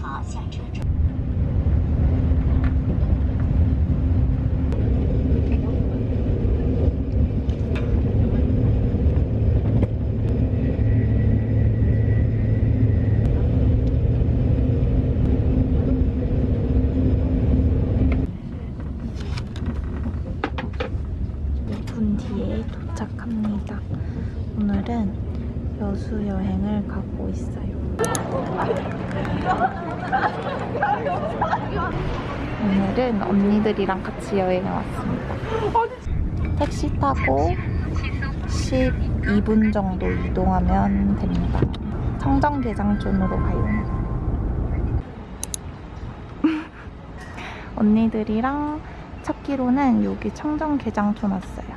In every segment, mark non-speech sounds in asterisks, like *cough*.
好，下车。 언니들이랑 같이 여행을 왔습니다. 택시 타고 12분 정도 이동하면 됩니다. 청정계장촌으로 가요. *laughs* 언니들이랑 찾기로는 여기 청정계장촌 왔어요.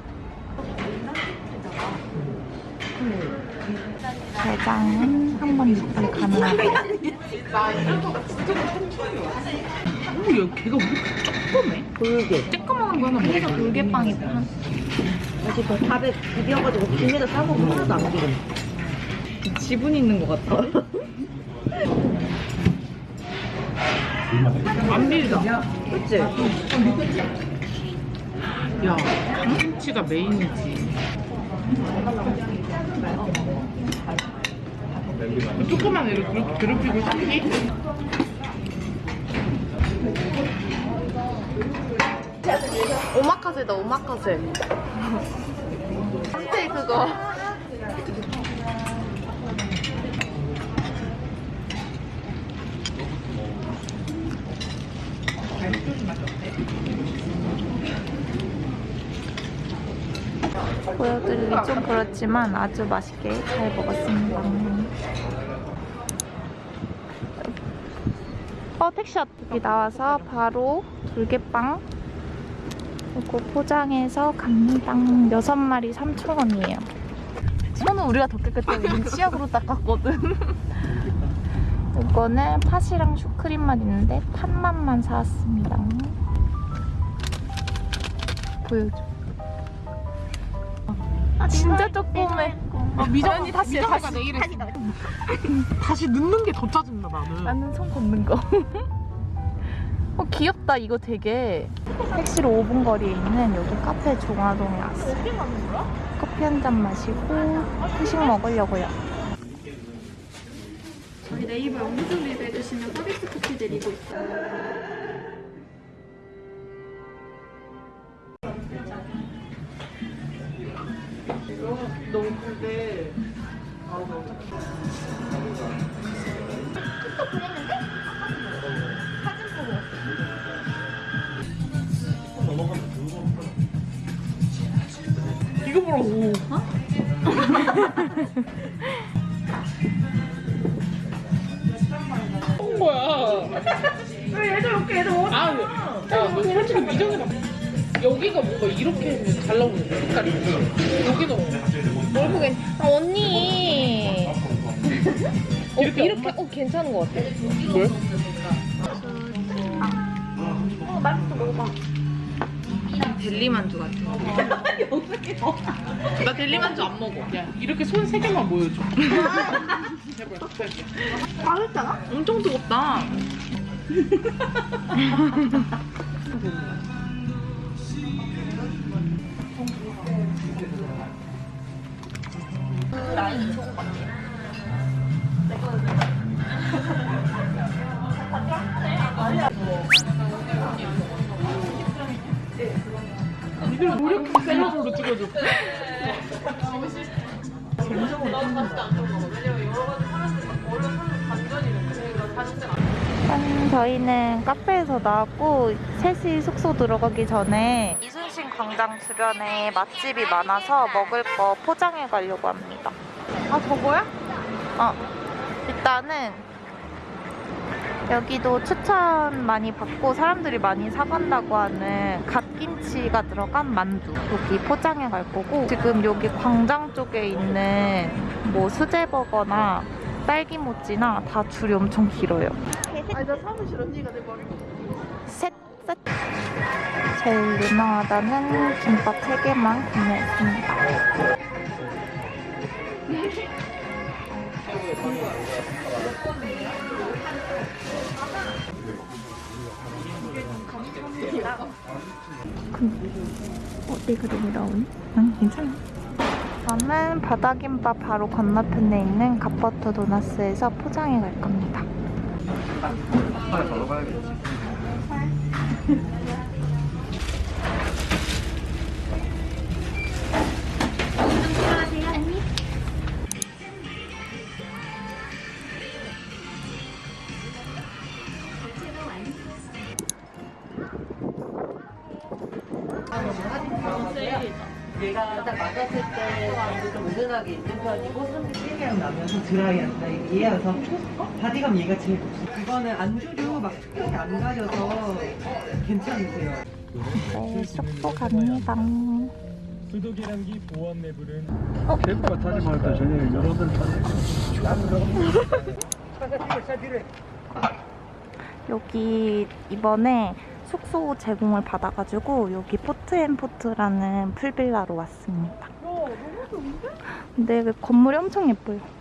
게장은 한번 입금 가능하고요. 오, 야, 걔가 왜 이렇게 조그매? 돌게. 쬐끄만한 거 하나 먹어. 돌개빵이 한 다시 그 밥에 비벼가지고 김에다 싸고 하나도 안 기름. 지분 있는 것 같아. *laughs* 안 비리다. 그치? 야, 김치가 메인이지. 조그만 애를 괴롭히고 싶니? 오마카세다 오마카세. 한테 그거. 보여드리기 좀 그렇지만 아주 맛있게 잘 먹었습니다. 어 택시 여기 나와서 바로 돌개빵 이거 포장해서 갑니다. 여섯 마리 3,000원이에요. 손은 우리가 더 깨끗해. 우린 치약으로 닦았거든. *laughs* 이거는 팥이랑 슈크림만 있는데 팥맛만 사왔습니다. 보여줘. 아, 진짜 조그매. 미정이 다시 미정이가 내일에 다시 넣는 게 더 짜증나 나는. 나는 손 걷는 거. *laughs* 어, 귀엽다. 이거 되게. 택시로 5분 거리에 있는 여기 카페 종화동에 왔어요. 커피 한 잔 마시고 후식 먹으려고요. 저희 네이버 영수증 리뷰해주시면 서비스 쿠키 드리고 있어요. 너무 큰데. 이거 보라 고. 어? 거야. 왜 얘들 이렇게 애들 먹었어? 아, 야, 너 솔직히 미정이 막 여기가 뭔가 이렇게 잘 나오는 데 색깔이 여기는 얼굴에 아 언니 어, 이렇게 이렇게 어 괜찮은 것 같아. 뭘? 어 맛있어 먹어봐. 델리만두 같은 거. 나 델리만두 안 먹어. 야, 이렇게 손 세 개만 보여줘. 제발, 제발. 맛있잖아? 엄청 뜨겁다. *laughs* 이걸 찍어줘. 일단 저희는 카페에서 나왔고 셋이 숙소 들어가기 전에 이순신 광장 주변에 맛집이 많아서 먹을 거 포장해 가려고 합니다. 아 저거야? 어 일단은 여기도 추천 많이 받고 사람들이 많이 사간다고 하는 갓김치가 들어간 만두 여기 포장해 갈 거고 지금 여기 광장 쪽에 있는 뭐 수제버거나 딸기모찌나 다 줄이 엄청 길어요. 아니, 나 사무실 언니가 내 머리. 셋, 셋. 제일 유명하다는 김밥 3개만 구매했습니다. *laughs* 어, 내가 너무 나오니? 응, 괜찮아. 저는 바다김밥 바로 건너편에 있는 갓버터 도나스에서 포장해 갈 겁니다. 얘가 *laughs* 드라이한다. 이게 얘여서 바디감 얘가 제일 좋습니다. 그거는 안주류 막 특별히 안 가려서 괜찮으세요. 네, 숙소 갑니다. 수도 계량기 보안 내부는 캠프가 타지 말까 전에 여러분 여기 이번에 숙소 제공을 받아가지고 여기 포트앤포트라는 풀빌라로 왔습니다. 근데 그 건물이 엄청 예뻐요.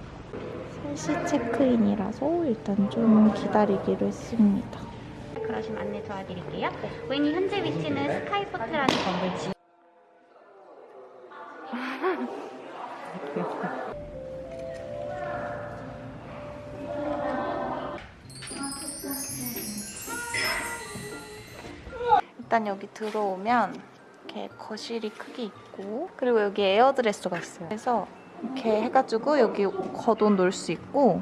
3시 체크인이라서 일단 좀 기다리기로 했습니다. 그러시면 안내 도와드릴게요. 고객님 현재 위치는 스카이포트라는 건물 지 일단 여기 들어오면 이렇게 거실이 크게 있고 그리고 여기 에어드레서가 있어요. 그래서 이렇게 해가지고 여기 걷어 놓을 수 있고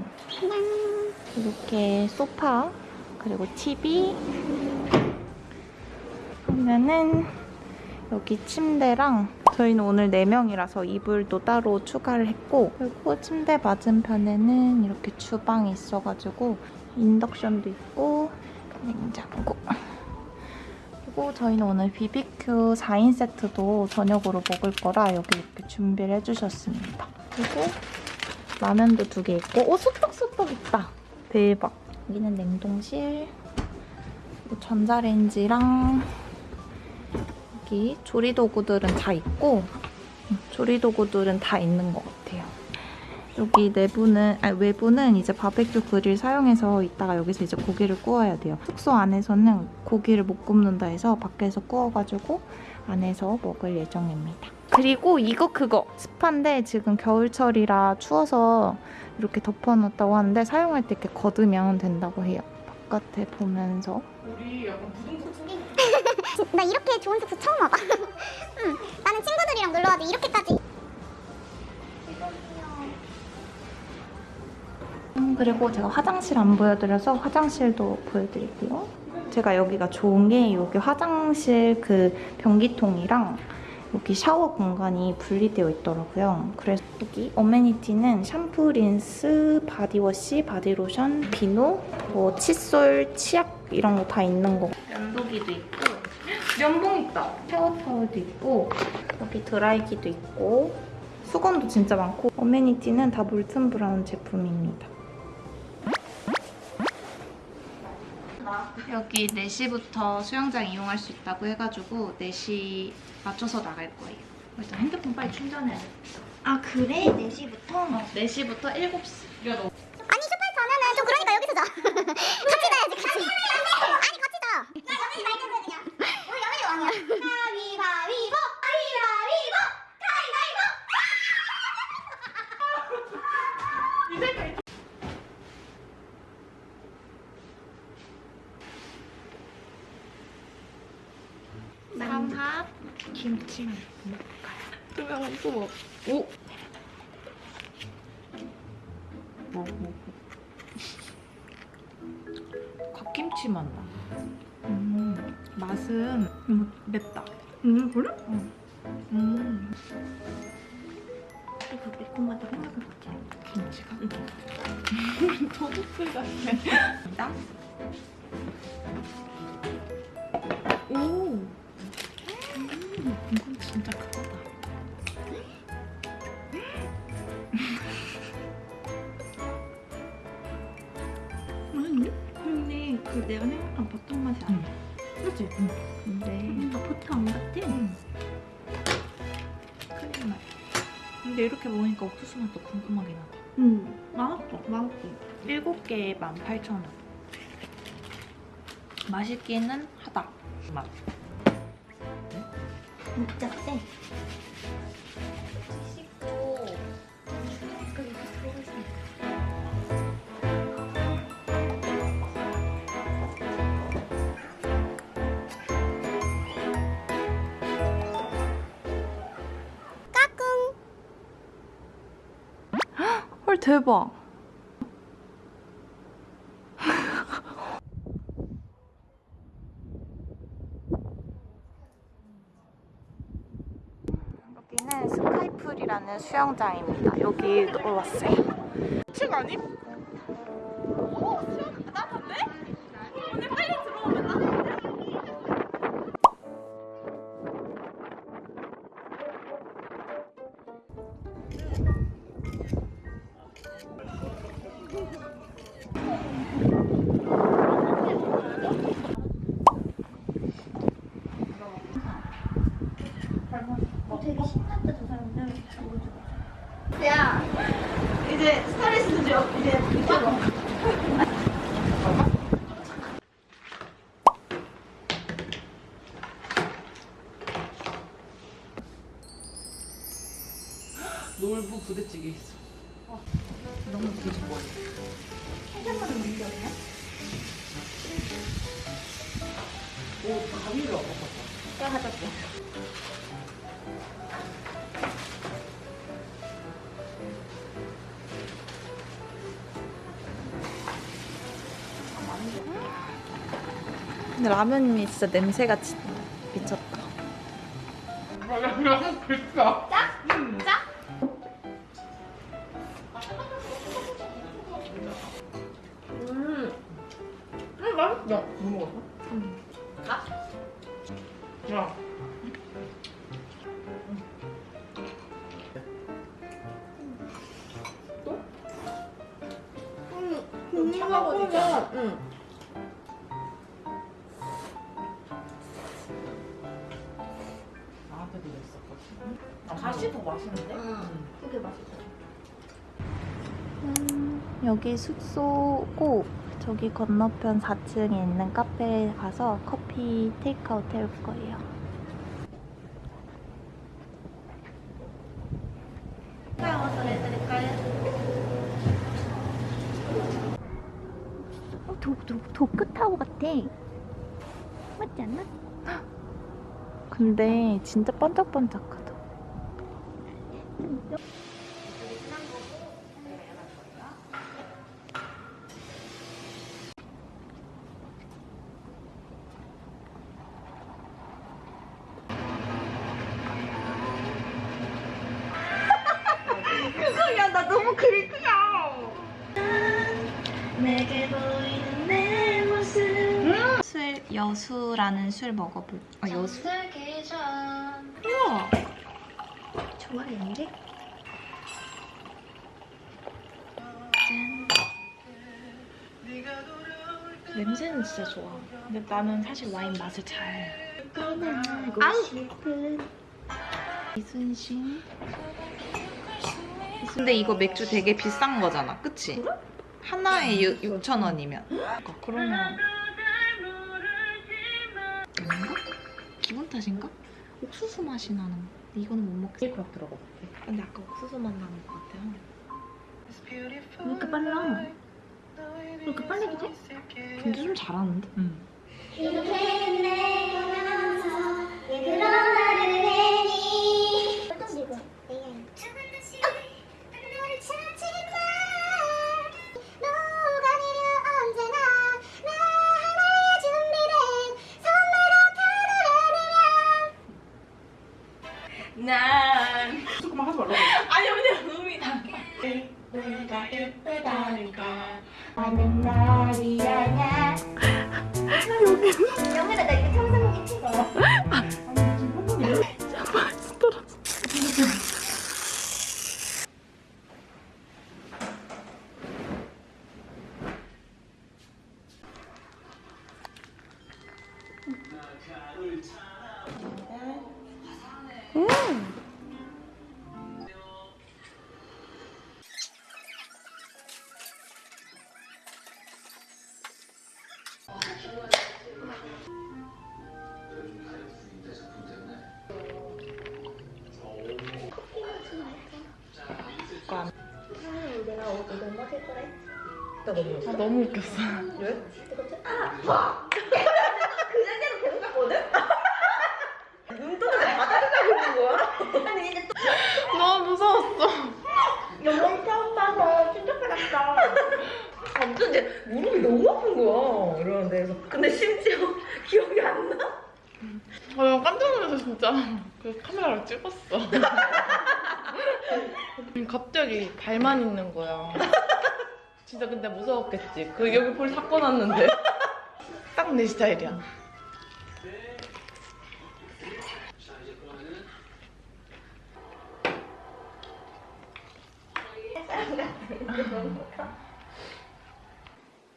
이렇게 소파 그리고 TV 하면은 여기 침대랑 저희는 오늘 4명이라서 이불도 따로 추가를 했고 그리고 침대 맞은편에는 이렇게 주방이 있어가지고 인덕션도 있고 냉장고 그리고 저희는 오늘 BBQ 4인 세트도 저녁으로 먹을 거라 여기 이렇게 준비를 해주셨습니다. 그리고 라면도 두 개 있고 오 소떡 소떡 있다. 대박. 여기는 냉동실 전자레인지랑 여기 조리도구들은 다 있고 음, 조리도구들은 다 있는 것 같아요. 여기 내부는 아니 외부는 이제 바베큐 그릴 사용해서 이따가 여기서 이제 고기를 구워야 돼요. 숙소 안에서는 고기를 못 굽는다 해서 밖에서 구워가지고 안에서 먹을 예정입니다. 그리고 이거 그거 스파인데 지금 겨울철이라 추워서 이렇게 덮어놓았다고 하는데 사용할 때 이렇게 걷으면 된다고 해요. 바깥에 보면서 우리 약간 부동산 *laughs* 나 이렇게 좋은 숙소 처음 와봐. 응, 나는 친구들이랑 놀러 와도 이렇게까지. 그리고 제가 화장실 안 보여드려서 화장실도 보여드릴게요. 제가 여기가 좋은 게 여기 화장실 그 변기통이랑 여기 샤워 공간이 분리되어 있더라고요. 그래서 여기 amenity는 샴푸, 린스, body wash, 바디로션, 비누, 뭐 칫솔, 치약 이런 거 다 있는 거. 면도기도 있고 면봉 있다. 샤워 타월도 있고 여기 드라이기도 있고 수건도 진짜 많고 amenity는 다 몰튼 브라운 제품입니다. 여기 4시부터 수영장 이용할 수 있다고 해가지고 4시 맞춰서 나갈 거예요. 일단 핸드폰 빨리 충전해야 돼. 아 그래? 4시부터? 어, 4시부터 7시. 아니 슈퍼에서 자면은 좀 그러니까 여기서 자. *laughs* 같이 자야지 같이. 아니 같이 자. 나 여기 말좀 해 그냥. 우리 여기 왕이야. 가위바위보 가위바위보 가위바위보. 삼합 김치 먹을까요? 투명한 소먹. 오! 뭐, 뭐. 갓김치 맛 나. 음, 맛은 음, 맵다. 음, 그래? 응. 음. 이거 매콤하다 생각해봤지. 김치가? 응. *laughs* 도둑들 같아. 오! 음, 이건 진짜 크다. 아니? 근데 그 내가 생각한 버터 맛이 아니야. 그치? 근데 나 버터 안 같아? 크림 맛. 근데 이렇게 먹으니까 옥수수 맛도 궁금하긴 하다. 음, 맛있어. 맛있어. 7개에 18,000원. 맛있기는 하다. 맛. 진짜 세. 헐, 대박. 여기는 스카이풀이라는 수영장입니다. 여기 놀러 왔어요. 층 아님? 이제 놀부 부대찌개 있어. 너무 되게 좋아해. 오, 가위를 안 먹었어. 근데 라면이 진짜 냄새가 진 미쳤다. 그냥 글자. 음, 맛있다. 뭐 먹었어? 음. 가? 야. 또? 차가워지잖아. 응. 나한테도 냈었거든. 다시 더 맛있는데? 그게 맛있어. 여기 숙소고 저기 건너편 4층에 있는 카페에 가서 커피 테이크아웃 해올 거예요. 어, 도, 도, 도크타워 같아. 맞지 않나? 근데 진짜 반짝반짝하다. 여수라는 술 먹어볼. 아 여수? 우와. 좋아했는데? 냄새는 진짜 좋아. 근데 나는 사실 와인 맛을 잘. 떠나고 싶은 이순신. 근데 이거 맥주 되게 비싼 거잖아, 그치? 하나에 6천 원이면. 그러면? 탓인가? 옥수수 맛이 나는. 거. 이거는 못 먹겠어. 막 들어가. 근데 아까 옥수수 맛 나는 것 같아요. 왜 이렇게 빨라? 왜 이렇게 빨리 기지? 근데 좀 잘하는데? 응. 아, 너무 웃겼어. 너무 무서웠어. 완전 이제 무릎이 너무 아픈 거야. 이러는데 그래서 근데 심지어 *laughs* 기억이 안 나. 아, 나 깜짝 놀라서 진짜 그 카메라로 찍었어. *laughs* 갑자기 발만 있는 거야. 진짜 근데 무서웠겠지. 그 여기 볼 닦고 놨는데 딱 내 스타일이야.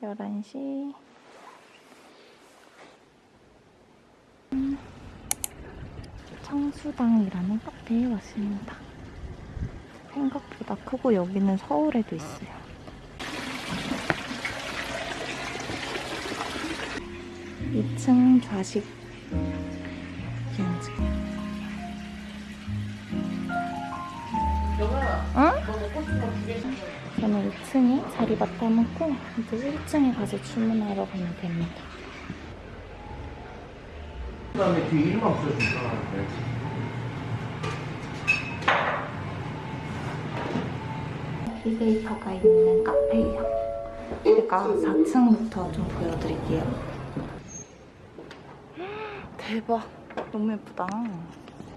열한 시 청수당이라는 카페에 왔습니다. 생각보다 크고 여기는 서울에도 있어요. 이층 좌식 기능증. 응? 저는 2층에 자리 맡아놓고 이제 1층에 가서 주문하러 가면 됩니다. 그 다음에 뒤에 이름만 붙여주니까 엘리베이터가 있는 카페예요. 제가 4층부터 좀 보여드릴게요. 대박, 너무 예쁘다.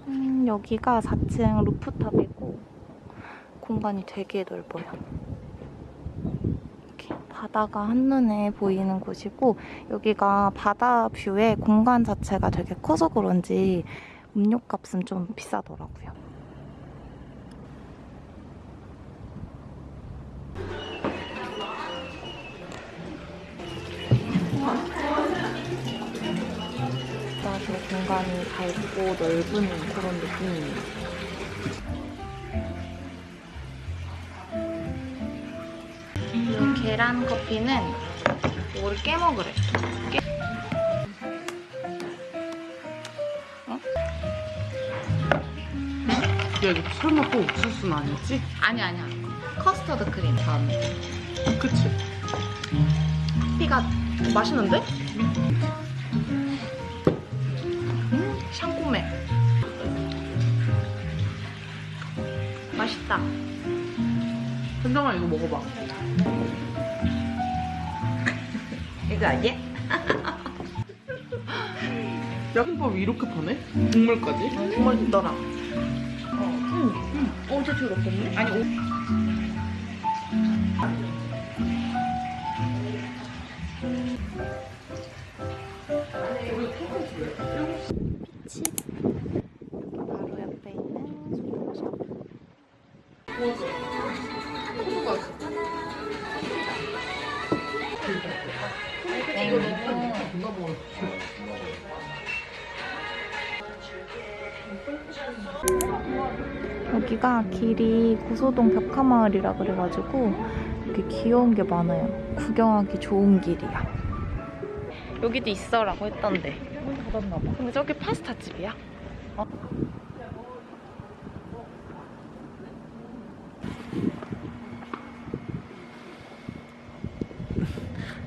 음, 여기가 4층 루프탑이고 공간이 되게 넓어요. 이렇게 바다가 한눈에 보이는 곳이고 여기가 바다 뷰에 공간 자체가 되게 커서 그런지 음료값은 좀 비싸더라고요. 공간이 밝고 넓은 그런 느낌이에요. 이 계란 커피는 이거를 깨먹으래. 깨... 야 이거 설마 또 옥수수는 아니지? 아니 아니야. 커스터드 크림 다음에. 그치? 커피가 맛있는데? 샹꼬메. 맛있다. 현정아 이거 먹어봐. *laughs* 이거 아니야? *laughs* 야김밥이 이렇게 파네? 국물까지? 정말 있더라. 어제 줄 없었네? 아니 오... 집 길이 구소동 벽화마을이라 그래가지고 이렇게 귀여운 게 많아요. 구경하기 좋은 길이야. 여기도 있어라고 했던데. 닫았나 봐. 근데 저기 파스타 집이야. 어? *laughs*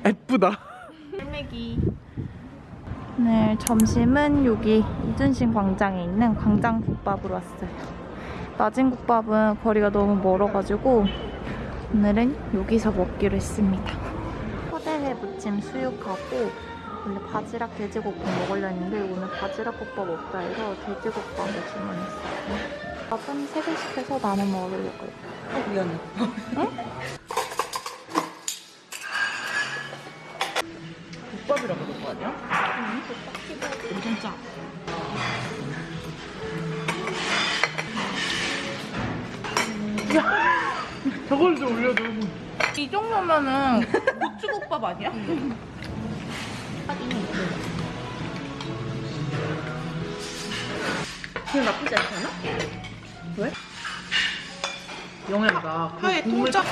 예쁘다. 꿀매기. 오늘 점심은 여기 이순신 광장에 있는 광장국밥으로 왔어요. 낮은 국밥은 거리가 너무 멀어가지고 오늘은 여기서 먹기로 했습니다. 포대회 무침 수육하고 원래 바지락 돼지국밥 먹으려 했는데 오늘 바지락 국밥 없다 해서 돼지국밥을 주문했어요. 밥은 3개 시켜서 나눠 먹으려고요. 어 미안해. 국 *laughs* 저걸 좀 올려줘. 이 정도면은 고추국밥 아니야? 그냥 나쁘지 않잖아? 영양가. 그 하얘 국물 통짜.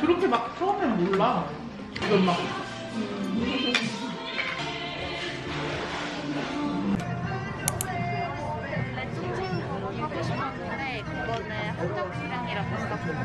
그렇게 막 처음엔 몰라. 이건 막. 아니